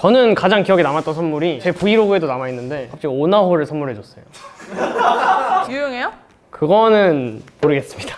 저는 가장 기억에 남았던 선물이 제 브이로그에도 남아있는데 갑자기 오나홀을 선물해줬어요 유용해요? 그거는 모르겠습니다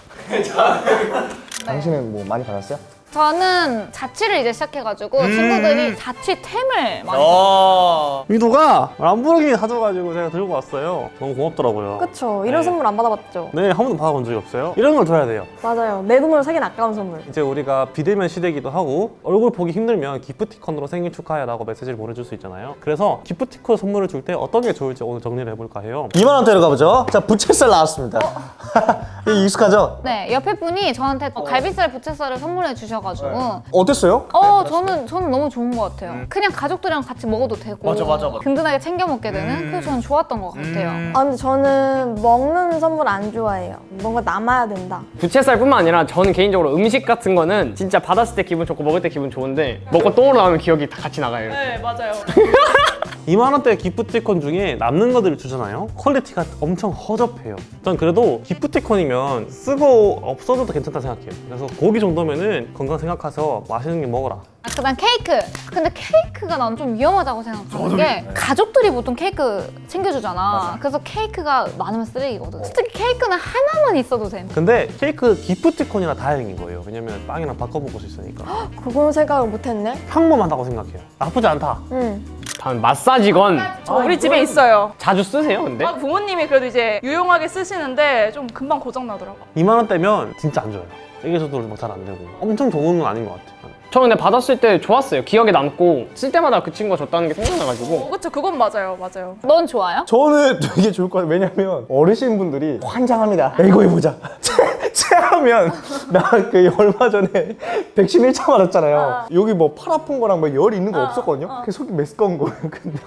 당신은 뭐 많이 받았어요? 저는 자취를 이제 시작해가지고 친구들이 자취템을 많이 어. 위도가 람보르기니 사줘가지고 제가 들고 왔어요. 너무 고맙더라고요. 그쵸 이런 네. 선물 안 받아봤죠 네, 한 번도 받아본 적이 없어요. 이런 걸 줘야 돼요. 맞아요 내 돈으로 사긴 아까운 선물 이제 우리가 비대면 시대이기도 하고 얼굴 보기 힘들면 기프티콘으로 생일 축하해 라고 메시지를 보내줄 수 있잖아요. 그래서 기프티콘 선물을 줄 때 어떤 게 좋을지 오늘 정리를 해볼까 해요. 2만 원대로 가보죠. 자 부채살 나왔습니다. 이게 익숙하죠? 네 옆에 분이 저한테 어, 갈비살 부채살을 선물해 주셔 가지고. 어땠어요? 어 저는 저는 너무 좋은 것 같아요. 그냥 가족들이랑 같이 먹어도 되고 맞아, 맞아, 맞아. 든든하게 챙겨 먹게 되는 그래서 저는 좋았던 것 같아요. 아 근데 저는 먹는 선물 안 좋아해요. 뭔가 남아야 된다. 부채살뿐만 아니라 저는 개인적으로 음식 같은 거는 진짜 받았을 때 기분 좋고 먹을 때 기분 좋은데 먹고 나오면 기억이 다 같이 나가요 네 맞아요 2만 원대 기프티콘 중에 남는 것들을 주잖아요. 퀄리티가 엄청 허접해요. 전 그래도 기프티콘이면 쓰고 없어져도 괜찮다 생각해요. 그래서 고기 정도면은 건강 생각해서 맛있는 거 먹어라. 아, 그다음 케이크 근데 케이크가 난 좀 위험하다고 생각하는 게 가족들이 보통 케이크 챙겨주잖아 그래서 케이크가 많으면 쓰레기거든 솔직히 케이크는 하나만 있어도 돼 근데 케이크 기프티콘이라 다행인 거예요. 왜냐면 빵이랑 바꿔 먹을 수 있으니까. 그건 생각을 못했네 평범하다고 생각해요. 나쁘지 않다. 응 다음 마사지건 저 우리 집에 있어요 자주 쓰세요 근데? 아, 부모님이 그래도 이제 유용하게 쓰시는데 좀 금방 고장 나더라고 2만 원대면 진짜 안 좋아요. 세계적으로 뭐잘안 되고 엄청 좋은 건 아닌 것 같아요. 저 근데 받았을 때 좋았어요 기억에 남고 쓸 때마다 그 친구가 줬다는 게 생각나가지고 어, 그쵸 그건 맞아요 맞아요 넌 좋아요? 저는 되게 좋을 것 같아요. 왜냐면 어르신분들이 환장합니다. 이거 해보자. 체하면 나 그 얼마 전에 백신 1차 맞았잖아요. 여기 뭐 팔 아픈 거랑 뭐 열이 있는 거 없었거든요. 그래서 속이 메스꺼운 거예요. 근데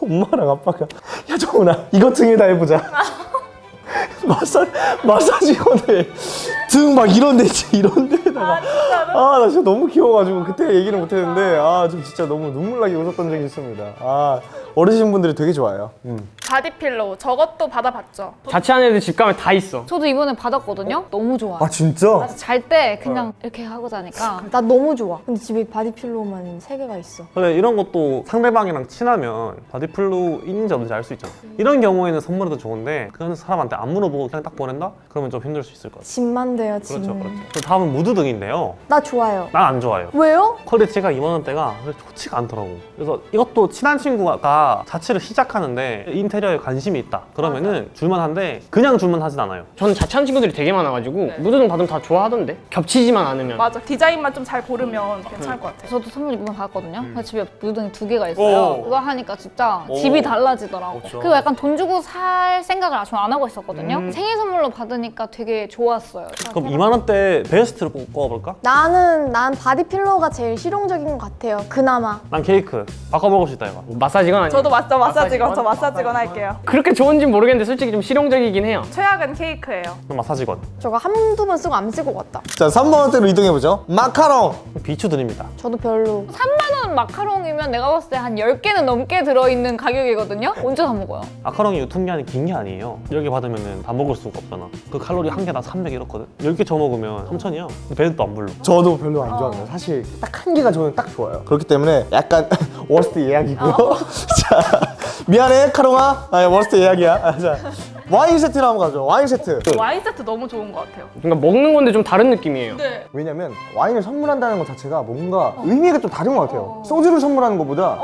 엄마랑 아빠가 야 정훈아 이거 등에다 해보자. 마사 마사지건에 등막 이런 데 이런 데다가 아 나 진짜 너무 귀여워가지고 그때 얘기를 못했는데 아 좀 진짜 너무 눈물 나게 웃었던 적이 있습니다. 아 어르신분들이 되게 좋아해요. 음. body pillow 저것도 받아봤죠 자취하는 애들 집 가면 다 있어 저도 이번에 받았거든요 너무 좋아 아 진짜? 잘 때 그냥 이렇게 하고 자니까 나 너무 좋아 근데 집에 body pillow만 세개가 있어 근데 이런 것도 상대방이랑 친하면 body pillow 있는지 없는지 알 수 있잖아. 이런 경우에는 선물해도 좋은데 그런 사람한테 안 물어보고 그냥 딱 보낸다? 그러면 좀 힘들 수 있을 것 같아요. 짐만 돼요 짐 그렇죠, 그렇죠. 그 다음은 무드등인데요. 나 좋아요 난 안 좋아요. 왜요? 퀄리티가 2만 원대가 좋지가 않더라고. 그래서 이것도 친한 친구가 자취를 시작하는데 인테 리어에 관심이 있다. 그러면은 줄만한데 그냥 줄만하진 않아요. 저는 자취하는 친구들이 되게 많아가지고 무드등 받으면 다 좋아하던데? 겹치지만 않으면. 맞아. 디자인만 좀 잘 고르면 괜찮을 것 같아요. 저도 선물 이번에 받았거든요. 그래서 집에 무등이 두 개가 있어요. 오. 그거 하니까 진짜 오. 집이 달라지더라고. 그렇죠. 그리고 약간 돈 주고 살 생각을 아직 안 하고 있었거든요. 음. 생일 선물로 받으니까 되게 좋았어요. 그럼 2만 원대 베스트를 꼽- 꼽아볼까? 나는 난 body pillow가 제일 실용적인 것 같아요. 그나마. 난 케이크. 바꿔 먹을 수 있다 이거. 마사지건 아니에요? 저도 맞죠 마사지건 저 마사지건 할게요 그렇게 좋은지 모르겠는데 솔직히 좀 실용적이긴 해요 최악은 케이크예요 난 마사지건. 저거 한두 번 쓰고 안 쓰고 갔다 자 3만 원대로 이동해보죠. 마카롱. 비추 드립니다. 저도 별로 3만 원 마카롱이면 내가 봤을 때 한 10개는 넘게 들어있는 가격이거든요 언제 사 먹어요? 마카롱이 유통기한이 긴 게 아니에요. 10개 받으면 다 먹을 수가 없잖아. 그 칼로리 한 개당 300 이렇거든. 10개 저 먹으면 3천이야. 근데 배도 안 불러. 저도 별로 안 좋아합니다. 사실 딱 한 개가 저는 딱 좋아요. 그렇기 때문에 약간 worst 예약이고요. 자 미안해 카롱아. 아 worst 예약이야. 아, 자 와인 세트를 한번 가죠. 와인 세트. 와인 세트 너무 좋은 것 같아요 그러니까 먹는 건데 좀 다른 느낌이에요 네 왜냐면 와인을 선물한다는 것 자체가 뭔가 의미가 좀 다른 것 같아요. 소주를 선물하는 것보다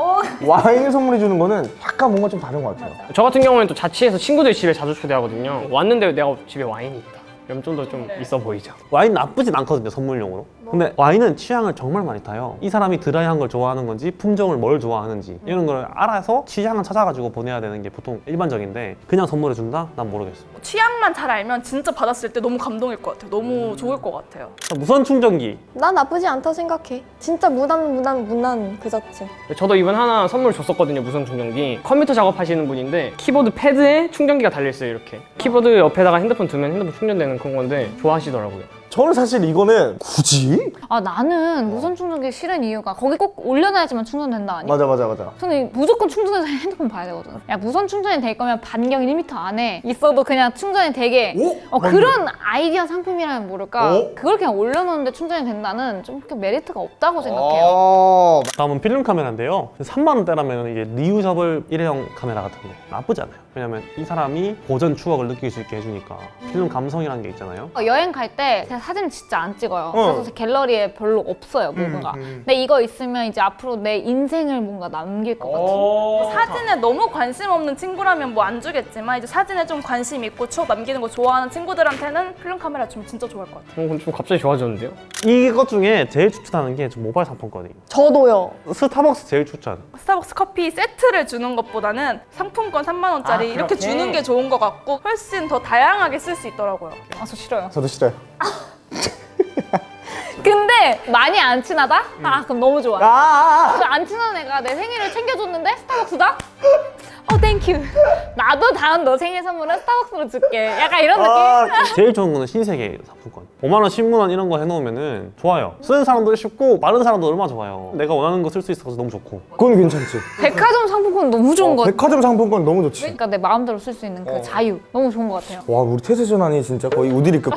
와인을 선물해 주는 거는 약간 뭔가 좀 다른 것 같아요. 저 같은 경우에는 또 자취해서 친구들 집에 자주 초대하거든요 왔는데 내가 집에 와인이 있다 그럼 좀 더좀 있어 보이죠 와인 나쁘진 않거든요 선물용으로 근데 와인은 취향을 정말 많이 타요. 이 사람이 드라이한 걸 좋아하는 건지 품종을 뭘 좋아하는지 이런 걸 알아서 취향을 찾아가지고 보내야 되는 게 보통 일반적인데 그냥 선물해 준다? 난 모르겠어. 취향만 잘 알면 진짜 받았을 때 너무 감동일 것 같아요. 너무 좋을 것 같아요. 무선 충전기. 난 나쁘지 않다 생각해. 진짜 무난 무난 무난 그 자체. 저도 이번 하나 선물 줬었거든요 무선 충전기. 컴퓨터 작업하시는 분인데 키보드 패드에 충전기가 달려있어요 이렇게. 키보드 옆에다가 핸드폰 두면 핸드폰 충전되는 그런 건데 좋아하시더라고요 저는 사실 이거는 굳이? 아 나는 무선 충전기 싫은 이유가 거기 꼭 올려놔야지만 충전된다 아니? 맞아 맞아 맞아. 저는 무조건 충전해서 핸드폰 봐야 되거든. 야 무선 충전이 될 거면 반경 1m 안에 있어도 그냥 충전이 되게 어, 그런 아이디어 상품이라면 모를까. 오? 그걸 그냥 올려놓는데 충전이 된다는 좀 그렇게 메리트가 없다고 생각해요. 어... 다음은 필름 카메라인데요. 3만 원대라면 이게 reusable 일회용 카메라 같은 거 나쁘지 않아요. 왜냐면 이 사람이 고전 추억을 느낄 수 있게 해주니까 필름 감성이라는 게 있잖아요. 어, 여행 갈 때 제가 사진 진짜 안 찍어요. 어. 그래서 제 갤러리에 별로 없어요 뭔가. 근데 이거 있으면 이제 앞으로 내 인생을 뭔가 남길 것 같은. 사진에 너무 관심 없는 친구라면 뭐 안 주겠지만 이제 사진에 좀 관심 있고 추억 남기는 거 좋아하는 친구들한테는 필름 카메라 주면 진짜 좋아할 것 같아요. 어, 그럼 좀 갑자기 좋아졌는데요? 이것 중에 제일 추천하는 게좀 모바일 상품권이에요. 저도요. 스타벅스 제일 추천. 스타벅스 커피 세트를 주는 것보다는 상품권 3만 원짜리 아, 이렇게 그렇게? 주는 게 좋은 것 같고 훨씬 더 다양하게 쓸 수 있더라고요. 아 저 싫어요. 저도 싫어요. 근데 많이 안 친하다? 아 그럼 너무 좋아. 아, 그 안 친한 애가 내 생일을 챙겨줬는데 스타벅스다? 어 thank you. 나도 다음 너 생일 선물은 스타벅스로 줄게. 약간 이런 느낌. 아, 제일 좋은 거는 신세계 상품권. 5만 원, 10만 원 이런 거 해놓으면 은 좋아요. 쓰는 사람도 쉽고 받는 사람도 얼마나 좋아요. 내가 원하는 거 쓸 수 있어서 너무 좋고. 그건 괜찮지. 백화점 상품권 너무 좋은 거 같아. 백화점 상품권 너무 좋지. 그러니까 내 마음대로 쓸 수 있는 그 자유 너무 좋은 것 같아요. 와 우리 태세 전환이 진짜 거의 우디리급.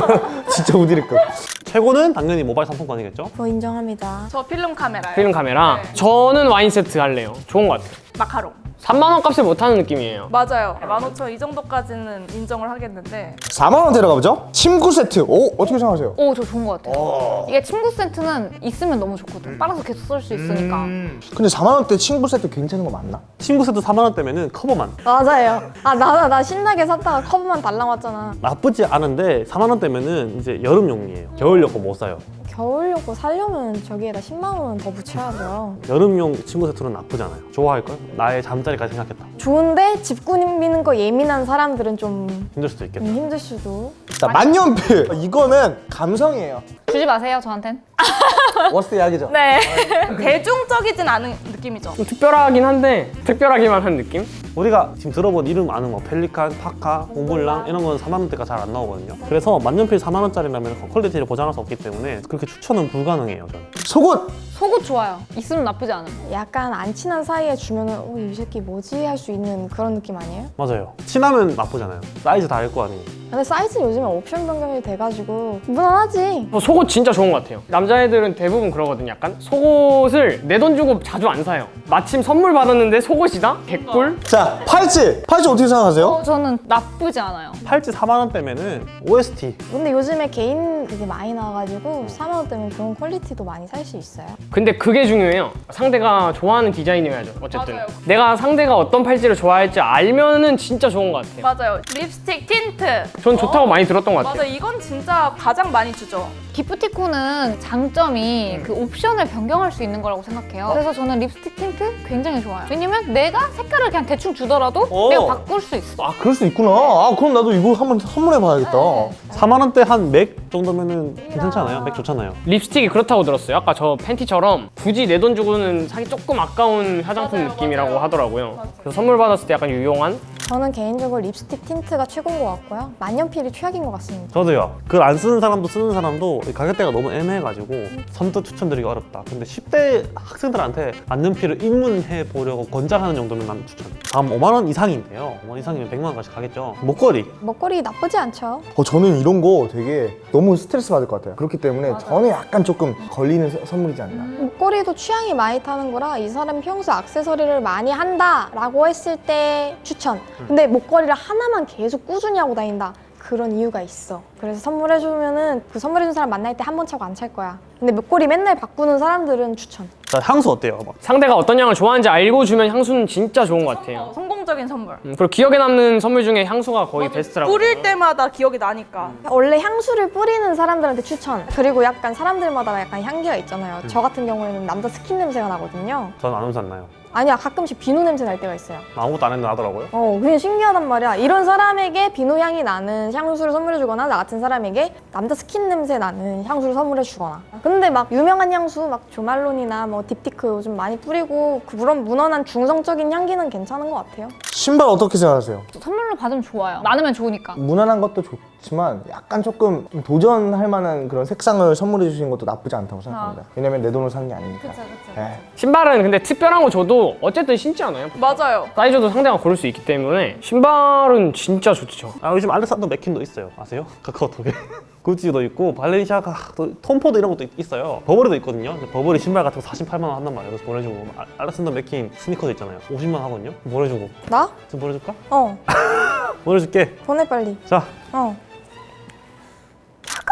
진짜 우디리급. 최고는 당연히 모바일 상품권이겠죠? 저 인정합니다. 저 필름 카메라요. 필름 카메라. 네. 저는 와인 세트 할래요. 좋은 것 같아요. 마카롱. 3만 원 값을 못하는 느낌이에요. 맞아요. 15,000원 이 정도까지는 인정을 하겠는데 4만 원대로 가보죠. 침구 세트. 오 어떻게 생각하세요? 오, 저 좋은 것 같아요. 이게 친구 세트는 있으면 너무 좋거든. 빨아서 계속 쓸 수 있으니까. 근데 4만 원대 침구 세트 괜찮은 거 맞나? 친구 세트 4만 원대면은 커버만. 맞아요. 아, 나, 나 신나게 샀다가 커브만 달랑 왔잖아. 나쁘지 않은데 4만 원대면 은 이제 여름용이에요. 겨울용 거못 사요. 겨울용고 사려면 저기에다 10만 원은 더 붙여야죠. 여름용 친구 세트는 나쁘지 않아요. 좋아할걸? 나의 잠자리까지 생각했다. 좋은데 집 꾸미는 거 예민한 사람들은 좀 힘들 수도 있겠다. 음, 힘들 수도. 자 만년필. 이거는 감성이에요. 주지 마세요, 저한텐. worst 각이죠. 네 대중적이진 않은 느낌이죠. 좀 특별하긴 한데 특별하기만 한 느낌? 우리가 지금 들어본 이름 아는 뭐 펠리칸, 파카, 몽블랑 이런 건 4만 원대가 잘 안 나오거든요. 그래서 만년필 4만 원짜리라면 퀄리티를 보장할 수 없기 때문에 그렇게 추천은 불가능해요. 저는. 속옷. 속옷 좋아요. 있으면 나쁘지 않아요. 약간 안 친한 사이에 주면 은 어, 이 새끼 뭐지 할 수 있는 그런 느낌 아니에요? 맞아요. 친하면 나쁘잖아요. 사이즈 다 알 거 아니에요. 근데 사이즈는 요즘에 옵션 변경이 돼가지고 무난하지. 어, 속옷 진짜 좋은 것 같아요. 남자애들은 대부분 그러거든요. 약간 속옷을 내 돈 주고 자주 안 사요. 마침 선물 받았는데 속옷이다? 개꿀? 자 팔찌. 팔찌 어떻게 생각하세요? 어, 저는 나쁘지 않아요. 팔찌 4만 원대면은 OST 근데 요즘에 개인 그게 많이 나와가지고 4만 원대면 좋은 퀄리티도 많이 살 수 있어요. 근데 그게 중요해요. 상대가 좋아하는 디자인이어야죠. 어쨌든 맞아요. 내가 상대가 어떤 팔찌를 좋아할지 알면은 진짜 좋은 것 같아요. 맞아요. 립스틱 틴트. 전 좋다고 많이 들었던 것 같아요. 맞아 이건 진짜 가장 많이 주죠. 기프티콘은 장점이 그 옵션을 변경할 수 있는 거라고 생각해요. 그래서 저는 립스틱 틴트 굉장히 좋아요. 왜냐면 내가 색깔을 그냥 대충 주더라도 어. 내가 바꿀 수 있어. 아 그럴 수 있구나. 아 그럼 나도 이거 한번 선물해 봐야겠다. 4만 원대 한 맥 정도면은 괜찮지 않아요? 맥 좋잖아요. 립스틱이 그렇다고 들었어요. 아까 저 팬티처럼 굳이 내 돈 주고는 사기 조금 아까운 화장품 맞아요, 느낌이라고 맞아요. 하더라고요. 맞아요. 그래서 선물 받았을 때 약간 유용한? 저는 개인적으로 립스틱 틴트가 최고인 것 같고요. 만년필이 최악인 것 같습니다. 저도요. 그걸 안 쓰는 사람도 쓰는 사람도 가격대가 너무 애매해가지고 선뜻 추천드리기 어렵다. 근데 10대 학생들한테 만년필을 입문해 보려고 권장하는 정도면 난 추천. 다음 5만 원 이상인데요. 5만 원 이상이면 100만 원까지 가겠죠. 목걸이. 목걸이 나쁘지 않죠. 어, 저는 이런 거 되게 너무 스트레스 받을 것 같아요. 그렇기 때문에 저는 약간 조금 걸리는 서- 선물이지 않나. 목걸이도 취향이 많이 타는 거라 이 사람이 평소 액세서리를 많이 한다 라고 했을 때 추천. 근데 목걸이를 하나만 계속 꾸준히 하고 다닌다. 그런 이유가 있어. 그래서 선물해주면은 그 선물해준 사람 만날 때 한 번 차고 안 찰 거야. 근데 목걸이 맨날 바꾸는 사람들은 추천. 자, 향수 어때요? 막 상대가 어떤 향을 좋아하는지 알고 주면 향수는 진짜 좋은 것 같아요. 성공적인 선물. 음, 그리고 기억에 남는 선물 중에 향수가 거의 베스트라고. 뿌릴 때마다 기억이 나니까. 원래 향수를 뿌리는 사람들한테 추천. 그리고 약간 사람들마다 약간 향기가 있잖아요. 저 같은 경우에는 남자 스킨 냄새가 나거든요. 저는 안 냄새 안 나요. 아니야, 가끔씩 비누 냄새 날 때가 있어요. 아무것도 안 했는데 나더라고요. 어, 그냥 신기하단 말이야. 이런 사람에게 비누 향이 나는 향수를 선물해 주거나 나 같은 사람에게 남자 스킨 냄새 나는 향수를 선물해 주거나. 근데 막 유명한 향수, 막 조말론이나 뭐 딥티크 요즘 많이 뿌리고 그런 무난한 중성적인 향기는 괜찮은 것 같아요. 신발 어떻게 생각하세요? 선물로 받으면 좋아요. 많으면 좋으니까. 무난한 것도 좋, 좋 지만 약간 조금 좀 도전할 만한 그런 색상을 선물해 주시는 것도 나쁘지 않다고 생각합니다. 왜냐면 내 돈으로 사는 게 아니니까. 그쵸 그쵸. 네. 신발은 근데 특별한 거 줘도 어쨌든 신지 않아요? 맞아요. 사이즈도 상대가 고를 수 있기 때문에 신발은 진짜 좋죠. 아 요즘 알렉산더 맥퀸도 있어요 아세요? 카카오톡에 구찌도 있고 발렌시아가 또 톰포드 이런 것도 있- 있어요 버버리도 있거든요 버버리 신발 같은 거 48만 원 한단 말이에요 그래서 보내주고 아- 알렉산더 맥퀸 스니커도 있잖아요 50만 원 하거든요 보내주고 나? 좀 보내줄까? 어. 보내줄게 보내 빨리. 자 어.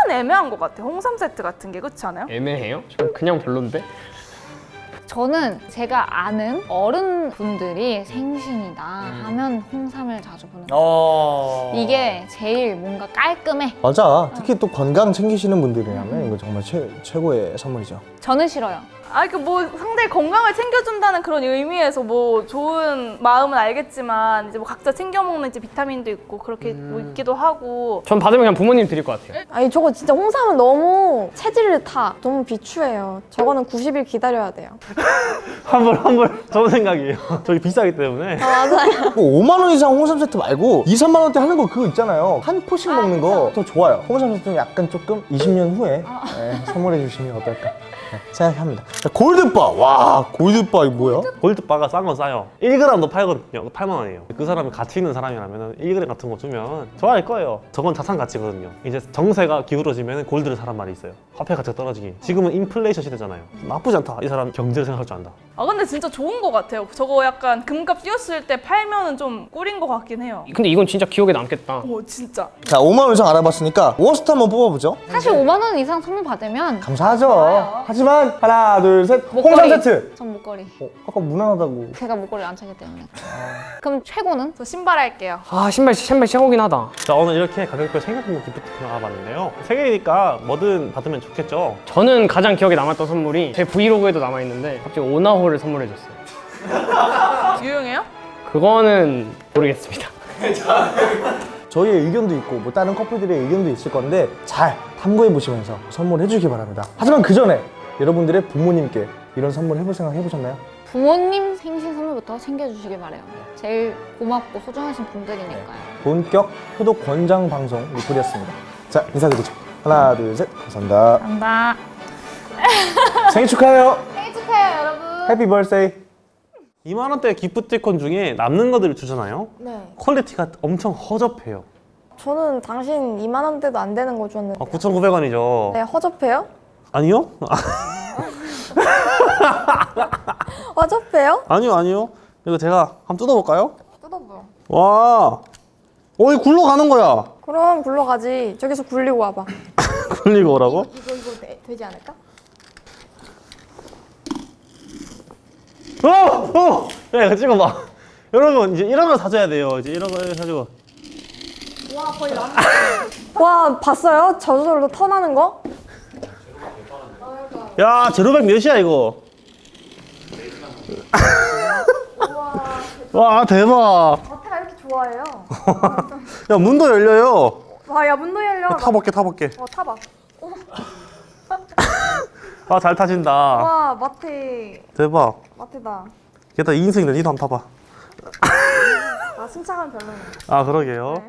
약간 애매한 것 같아. 홍삼 세트 같은 게 그렇지 않아요? 애매해요? 저 그냥 별론데? 저는 제가 아는 어른분들이 생신이다 하면 홍삼을 자주 보는. 어... 이게 제일 뭔가 깔끔해. 맞아. 특히 또 건강 챙기시는 분들이라면 이거 정말 최, 최고의 선물이죠. 저는 싫어요. 아, 그 뭐 상대 건강을 챙겨준다는 그런 의미에서 뭐 좋은 마음은 알겠지만 이제 뭐 각자 챙겨 먹는 이제 비타민도 있고 그렇게 뭐 있기도 하고 전 받으면 그냥 부모님 드릴 것 같아요. 아니 저거 진짜 홍삼은 너무 체질을 타. 너무 비추해요. 저거는 90일 기다려야 돼요. 환불 환불 좋은 생각이에요 저기 비싸기 때문에 맞아요. 5만 원 이상 홍삼 세트 말고 2, 3만 원대 하는 거 그거 있잖아요. 한 포씩 먹는 거 더 좋아요. 홍삼 세트는 약간 조금 20년 후에 네, 선물해 주시면 어떨까 네, 생각합니다. 자, 골드바. 와, 골드바 이거 뭐야? 골드바가 싼 건 싸요 1g도 팔거든요 8만 원이에요 그 사람이 가치 있는 사람이라면 1g 같은 거 주면 좋아할 거예요 저건 자산 가치거든요 이제 정세가 기울어지면 골드를 사란 말이 있어요 화폐 가치가 떨어지기 지금은 인플레이션 시대잖아요 나쁘지 않다 이 사람 경제를 생각할 줄 안다 아 근데 진짜 좋은 것 같아요. 저거 약간 금값 뛰었을 때 팔면은 좀 꿀인 것 같긴 해요. 근데 이건 진짜 기억에 남겠다. 오 진짜. 자, 5만 원 이상 알아봤으니까 worst 한번 뽑아보죠. 사실 5만 원 이상 선물 받으면 감사하죠. 하지만 하나, 둘, 셋. 홍삼 목걸이. 세트. 전 목걸이. 어, 아까 무난하다고. 제가 목걸이를 안 차기 때문에. 그럼 최고는? 저 신발 할게요. 아 신발 신발 시작오긴 하다. 자 오늘 이렇게 가격별 생각해보는 기프트 나가봤는데요 생일이니까 뭐든 받으면 좋겠죠 저는 가장 기억에 남았던 선물이 제 브이로그에도 남아 있는데 갑자기 오나홀을 선물해줬어요. 유용해요? 그거는 모르겠습니다. 저희의 의견도 있고 뭐 다른 커플들의 의견도 있을 건데 잘 탐구해 보시면서 선물해 주기 바랍니다. 하지만 그 전에 여러분들의 부모님께 이런 선물 해볼 생각 해보셨나요? 부모님 생신 선물부터 챙겨주시길 바래요. 제일 고맙고 소중하신 분들이니까요. 본격 효도 권장 방송 리플이었습니다. 자 인사드리죠. 하나 둘 셋 감사합니다. 감사합니다. 생일 축하해요. 생일 축하해요, 여러분. happy birthday. 2만 원대 기프티콘 중에 남는 것들을 주잖아요 네. 퀄리티가 엄청 허접해요 저는 당신 2만 원대도 안 되는 거 줬는데. 아, 9,900원이죠 네, 허접해요? 아니요? 허접해요? 아니요 아니요 이거 제가 한번 뜯어볼까요? 뜯어보요. 와 어이 굴러가는 거야 그럼 굴러가지. 저기서 굴리고 와봐. 굴리고 오라고? 이 거 이거 되, 되지 않을까? 어! 어! 야 이거 찍어봐 여러분 이제 이런 거 사줘야 돼요 이제 이런 거 사주고 와 봤어요? 저절로 터 나는 거? 야 제로백 몇이야 이거? 와 대박. 마태가 이렇게 좋아해요. 야 문도 열려요. 와야 문도 열려. 타볼게 타볼게. 어 타봐. 아잘 타진다. 와 마태. 대박. 마태다. 게다가 2인승인데 니도 한번 타봐. 아 승차감 별로네. 아 그러게요